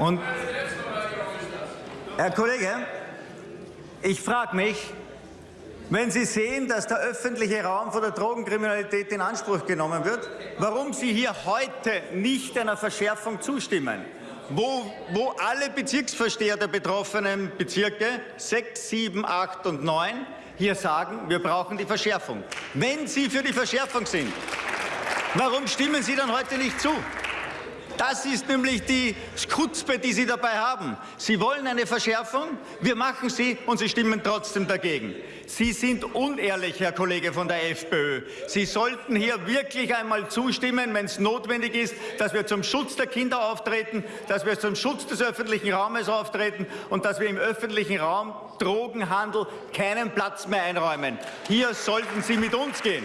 Und Herr Kollege, ich frage mich, wenn Sie sehen, dass der öffentliche Raum von der Drogenkriminalität in Anspruch genommen wird, warum Sie hier heute nicht einer Verschärfung zustimmen, wo, wo alle Bezirksvorsteher der betroffenen Bezirke 6, 7, 8 und 9 hier sagen, wir brauchen die Verschärfung. Wenn Sie für die Verschärfung sind, warum stimmen Sie dann heute nicht zu? Das ist nämlich die Skutzpe, die Sie dabei haben. Sie wollen eine Verschärfung, wir machen sie und Sie stimmen trotzdem dagegen. Sie sind unehrlich, Herr Kollege von der FPÖ. Sie sollten hier wirklich einmal zustimmen, wenn es notwendig ist, dass wir zum Schutz der Kinder auftreten, dass wir zum Schutz des öffentlichen Raumes auftreten und dass wir im öffentlichen Raum Drogenhandel keinen Platz mehr einräumen. Hier sollten Sie mit uns gehen.